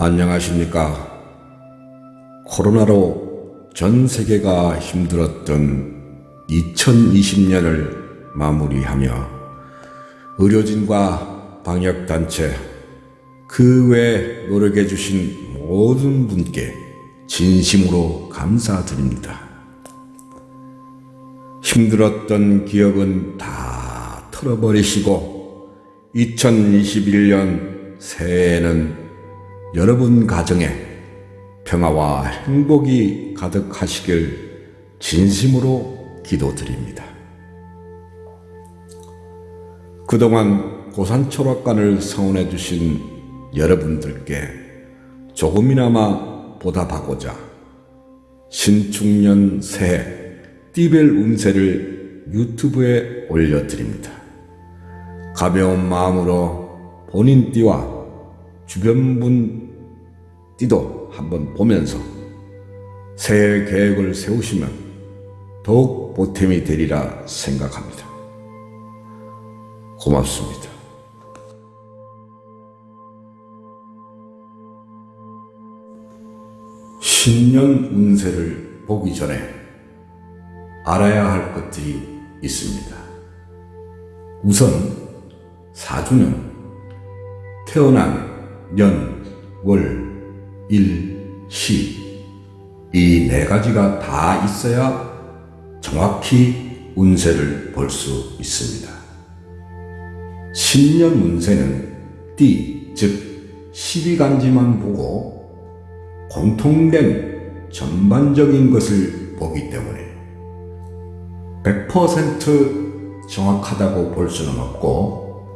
안녕하십니까. 코로나로 전 세계가 힘들었던 2020년을 마무리하며 의료진과 방역단체 그 외 노력해 주신 모든 분께 진심으로 감사드립니다. 힘들었던 기억은 다 털어버리시고 2021년 새해에는 여러분 가정에 평화와 행복이 가득하시길 진심으로 기도드립니다. 그동안 고산초락관을 성원해 주신 여러분들께 조금이나마 보답하고자 신축년 새해 띠벨 운세를 유튜브에 올려드립니다. 가벼운 마음으로 본인 띠와 주변 분 띠도 한번 보면서 새해 계획을 세우시면 더욱 보탬이 되리라 생각합니다. 고맙습니다. 신년 운세를 보기 전에 알아야 할 것들이 있습니다. 우선 사주는 태어난 년, 월, 일, 시 이 네 가지가 다 있어야 정확히 운세를 볼 수 있습니다. 신년 운세는 띠, 즉 12간지만 보고 공통된 전반적인 것을 보기 때문에 100% 정확하다고 볼 수는 없고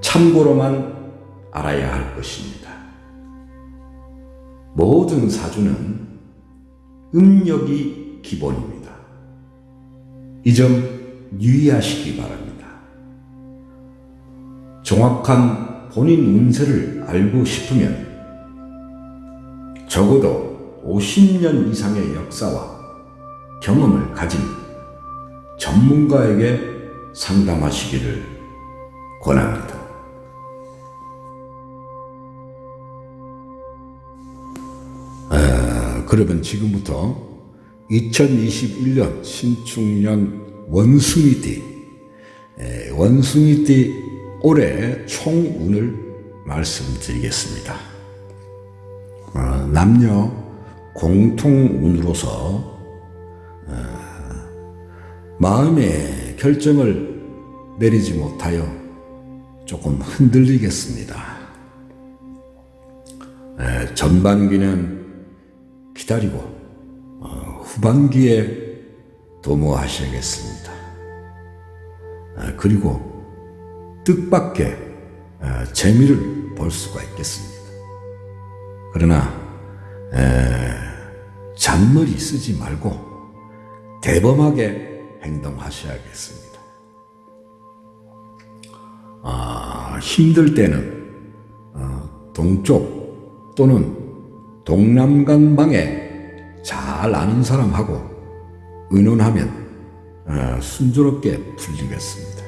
참고로만 알아야 할 것입니다. 모든 사주는 음력이 기본입니다. 이 점 유의하시기 바랍니다. 정확한 본인 운세를 알고 싶으면 적어도 50년 이상의 역사와 경험을 가진 전문가에게 상담하시기를 권합니다. 그러면 지금부터 2021년 신축년 원숭이띠, 에, 원숭이띠 올해 총운을 말씀드리겠습니다. 어, 남녀 공통운으로서 어, 마음의 결정을 내리지 못하여 조금 흔들리겠습니다. 에, 전반기는 기다리고 어, 후반기에 도모하셔야겠습니다. 아, 그리고 뜻밖의 어, 재미를 볼 수가 있겠습니다. 그러나 에, 잔머리 쓰지 말고 대범하게 행동하셔야겠습니다. 아, 힘들 때는 어, 동쪽 또는 동남강방에 잘 아는 사람하고 의논하면 어, 순조롭게 풀리겠습니다.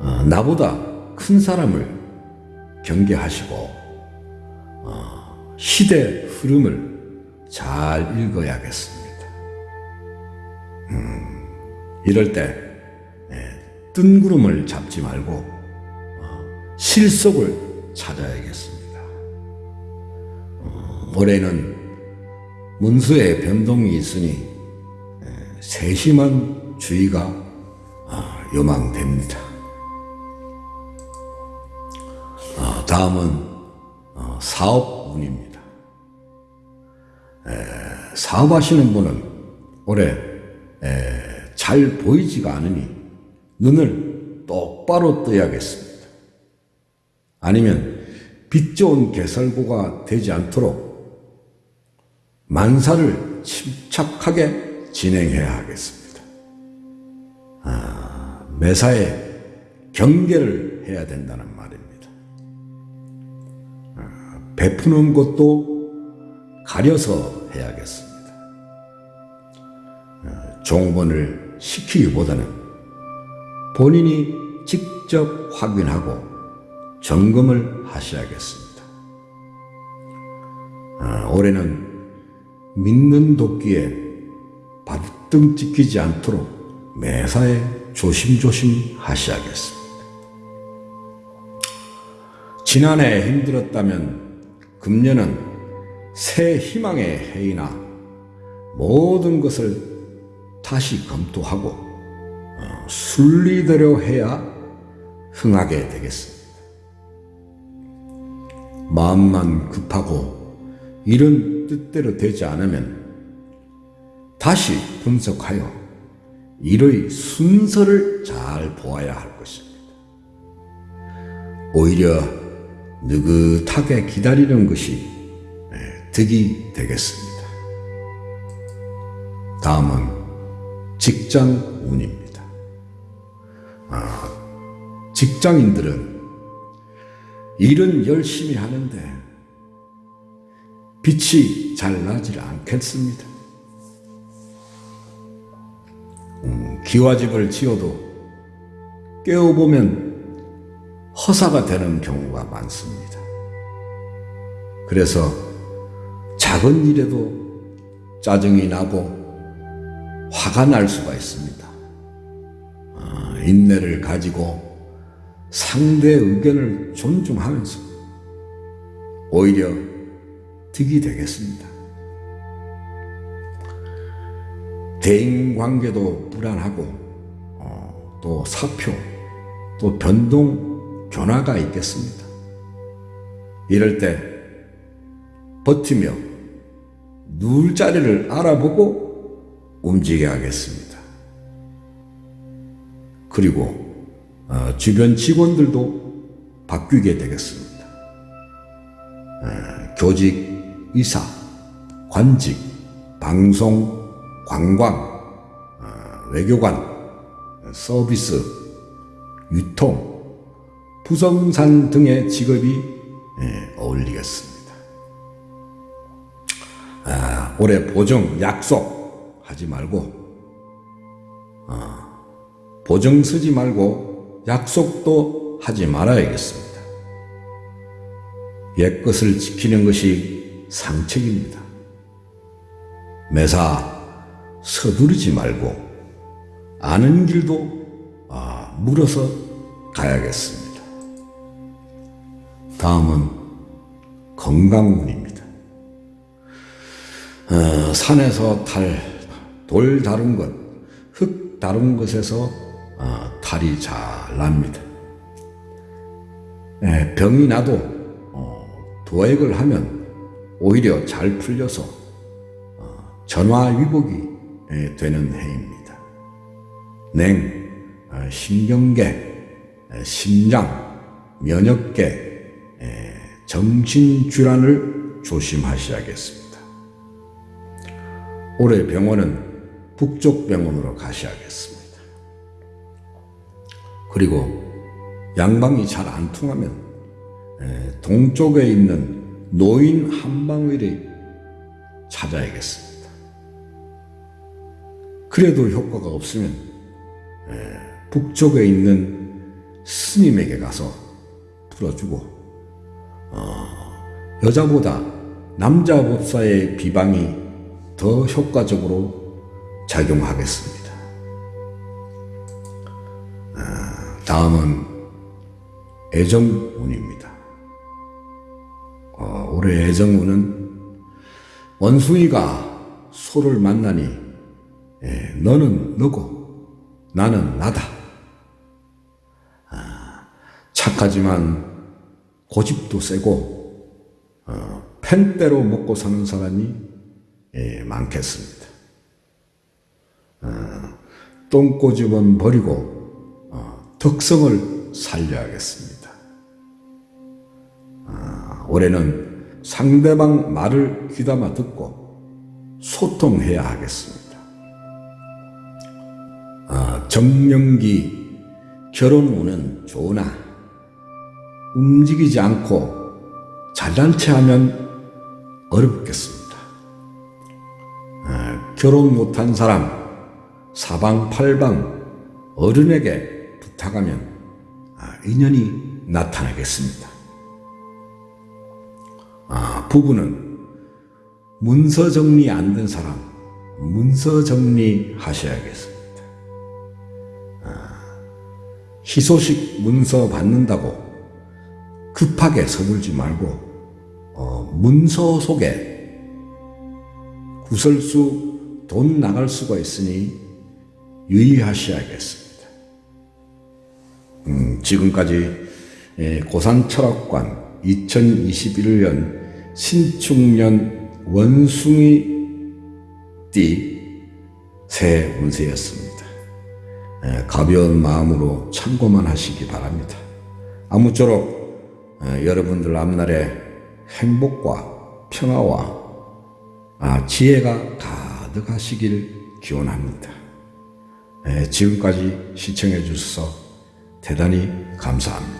어, 나보다 큰 사람을 경계하시고 어, 시대 흐름을 잘 읽어야겠습니다. 음, 이럴 때 예, 뜬구름을 잡지 말고 어, 실속을 찾아야겠습니다. 어, 올해는 문수의 변동이 있으니 예, 세심한 주의가 어, 요망됩니다. 다음은 어, 사업운입니다. 사업하시는 분은 올해 잘 보이지가 않으니 눈을 똑바로 떠야겠습니다. 아니면 빛 좋은 개설고가 되지 않도록 만사를 침착하게 진행해야 하겠습니다. 아, 매사에 경계를 해야 된다는 말입니다. 베푸는 것도 가려서 해야겠습니다. 어, 종본을 시키기보다는 본인이 직접 확인하고 점검을 하셔야겠습니다. 아, 올해는 믿는 도끼에 발등 찍히지 않도록 매사에 조심조심 하셔야겠습니다. 지난해 힘들었다면 금년은 새 희망의 해이나 모든 것을 다시 검토하고 어, 순리대로 해야 흥하게 되겠습니다. 마음만 급하고 이런 뜻대로 되지 않으면 다시 분석하여 일의 순서를 잘 보아야 할 것입니다. 오히려 느긋하게 기다리는 것이 예, 득이 되겠습니다. 다음은 직장 운입니다. 아, 직장인들은 일은 열심히 하는데 빛이 잘 나질 않겠습니다. 음, 기와집을 지어도 깨어보면 허사가 되는 경우가 많습니다. 그래서 작은 일에도 짜증이 나고 화가 날 수가 있습니다. 아, 인내를 가지고 상대의 의견을 존중하면서 오히려 득이 되겠습니다. 대인 관계도 불안하고 어, 또 사표 또 변동 변화가 있겠습니다. 이럴 때 버티며 누울 자리를 알아보고 움직여야 겠습니다. 그리고 어, 주변 직원들도 바뀌게 되겠습니다. 어, 교직, 이사, 관직, 방송, 관광, 어, 외교관, 서비스, 유통, 부동산 등의 직업이 예, 어울리겠습니다. 아, 올해 보정, 약속 하지 말고 보정 쓰지 말고 약속도 하지 말아야겠습니다. 옛 것을 지키는 것이 상책입니다. 매사 서두르지 말고 아는 길도 아, 물어서 가야겠습니다. 다음은 건강운입니다. 어, 산에서 탈, 돌 다른 것, 흙 다른 것에서 어, 탈이 잘 납니다. 예, 병이 나도 어, 도액을 하면 오히려 잘 풀려서 어, 전화위복이 예, 되는 해입니다. 냉, 어, 신경계, 에, 심장, 면역계, 에, 정신질환을 조심하셔야겠습니다. 올해 병원은 북쪽 병원으로 가셔야겠습니다. 그리고 양방이 잘 안 통하면 에, 동쪽에 있는 노인 한방의를 찾아야겠습니다. 그래도 효과가 없으면 에, 북쪽에 있는 스님에게 가서 풀어주고 어, 여자보다 남자 법사의 비방이 더 효과적으로 작용하겠습니다. 다음은 애정운입니다. 어, 올해 애정운은 원숭이가 소를 만나니 예, 너는 너고 나는 나다. 아, 착하지만 고집도 세고 어, 펜대로 먹고 사는 사람이 예, 많겠습니다. 어, 똥꼬집은 버리고 덕성을 살려야겠습니다. 아, 올해는 상대방 말을 귀담아 듣고 소통해야 하겠습니다. 아, 정년기 결혼 운은 좋으나 움직이지 않고 잘난 체 하면 어렵겠습니다. 아, 결혼 못한 사람, 사방팔방 어른에게 부탁하면 아, 인연이 나타나겠습니다. 아, 부부는 문서 정리 안 된 사람, 문서 정리 하셔야겠습니다. 아, 희소식 문서 받는다고 급하게 서둘지 말고, 어, 문서 속에 구설수 돈 나갈 수가 있으니 유의하셔야겠습니다. 음, 지금까지 예, 고산철학관 2021년 신축년 원숭이 띠 새 운세였습니다. 예, 가벼운 마음으로 참고만 하시기 바랍니다. 아무쪼록 어, 여러분들 앞날에 행복과 평화와 아, 지혜가 가득하시길 기원합니다. 예, 지금까지 시청해 주셔서 대단히 감사합니다.